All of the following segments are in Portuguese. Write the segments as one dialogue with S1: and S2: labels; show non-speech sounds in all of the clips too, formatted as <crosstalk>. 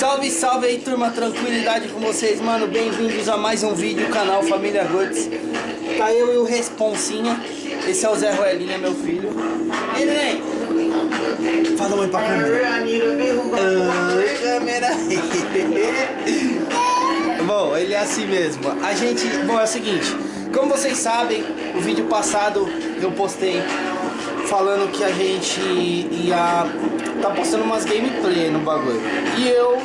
S1: Salve, salve aí turma, tranquilidade com vocês, mano. Bem-vindos a mais um vídeo, canal Família Guts. Tá eu e o Responsinha. Esse é o Zé Ruelinha, meu filho. E aí, Fala oi pra câmera. Oi, câmera. <laughs> Bom, ele é assim mesmo. A gente, bom, é o seguinte. Como vocês sabem, o vídeo passado eu postei Falando que a gente ia tá postando umas gameplay no bagulho. E eu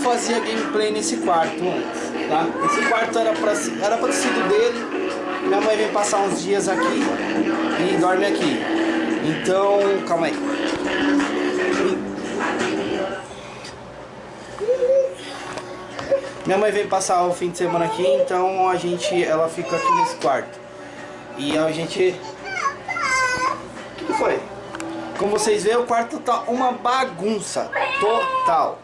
S1: fazia gameplay nesse quarto antes, tá? Esse quarto era pra, era pra sido dele. Minha mãe vem passar uns dias aqui e dorme aqui. Então, calma aí. Minha mãe veio passar o fim de semana aqui, então a gente, ela fica aqui nesse quarto. E a gente... Como vocês veem, o quarto tá uma bagunça total.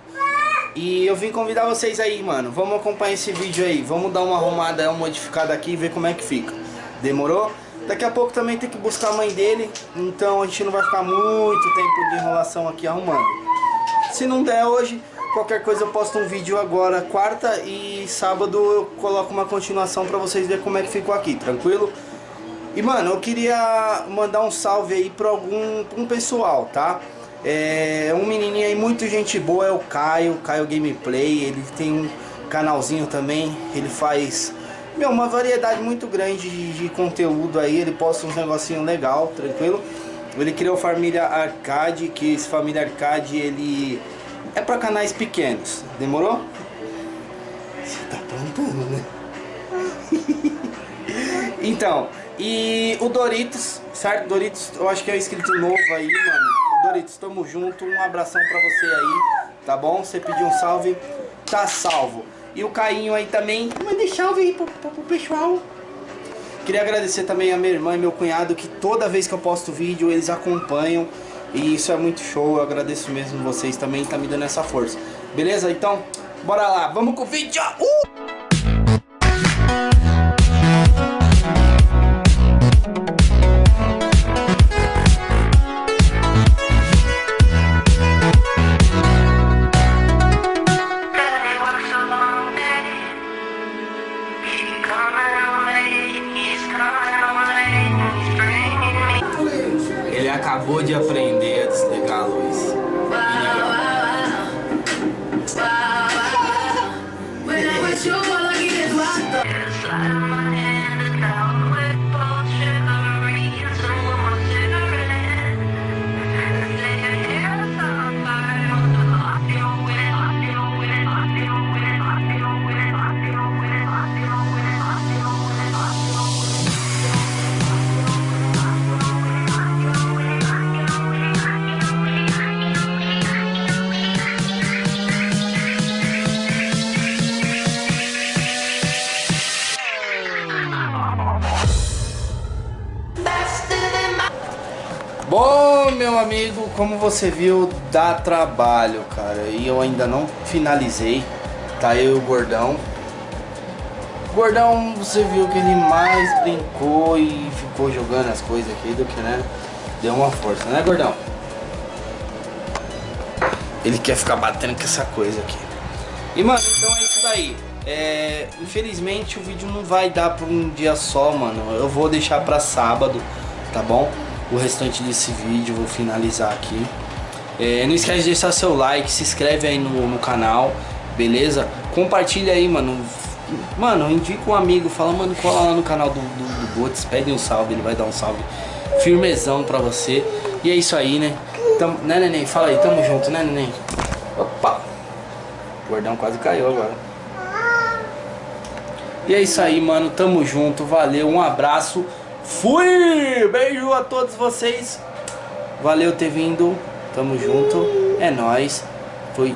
S1: E eu vim convidar vocês aí, mano. Vamos acompanhar esse vídeo aí. Vamos dar uma arrumada, uma modificada aqui e ver como é que fica. Demorou? Daqui a pouco também tem que buscar a mãe dele. Então a gente não vai ficar muito tempo de enrolação aqui arrumando. Se não der hoje, qualquer coisa eu posto um vídeo agora, quarta e sábado eu coloco uma continuação pra vocês verem como é que ficou aqui, tranquilo? E mano, eu queria mandar um salve aí pra algum um pessoal, tá? É um menininho aí, muito gente boa, é o Caio, Caio Gameplay, ele tem um canalzinho também, ele faz meu, uma variedade muito grande de, de conteúdo aí, ele posta uns negocinhos legal, tranquilo? Ele criou Família Arcade, que esse Família Arcade ele é pra canais pequenos, demorou? Você tá plantando, né? <laughs> então, e o Doritos, certo? Doritos, eu acho que é inscrito novo aí, mano. Doritos, tamo junto. Um abração pra você aí, tá bom? Você pediu um salve, tá salvo. E o Cainho aí também. Manda salve aí pro, pro, pro pessoal. Queria agradecer também a minha irmã e meu cunhado que toda vez que eu posto vídeo eles acompanham. E isso é muito show, eu agradeço mesmo vocês também, tá me dando essa força. Beleza? Então, bora lá, vamos com o vídeo! Uh! Acabou de aprender a desligar a luz. Bom, meu amigo, como você viu, dá trabalho, cara. E eu ainda não finalizei. Tá eu o Gordão. O Gordão, você viu que ele mais brincou e ficou jogando as coisas aqui do que, né? Deu uma força, né, Gordão? Ele quer ficar batendo com essa coisa aqui. E, mano, então é isso daí. É, infelizmente o vídeo não vai dar por um dia só, mano. Eu vou deixar pra sábado, tá bom? O restante desse vídeo, vou finalizar aqui. É, não esquece de deixar seu like, se inscreve aí no, no canal, beleza? Compartilha aí, mano. Mano, indica um amigo, fala, mano, cola lá no canal do, do, do Botes, pede um salve, ele vai dar um salve firmezão pra você. E é isso aí, né? Tamo, né, neném? Fala aí, tamo junto, né, neném? Opa! O gordão quase caiu agora. E é isso aí, mano. Tamo junto, valeu, um abraço. Fui! Beijo a todos vocês. Valeu ter vindo. Tamo junto. É nóis. Fui.